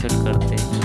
visit करते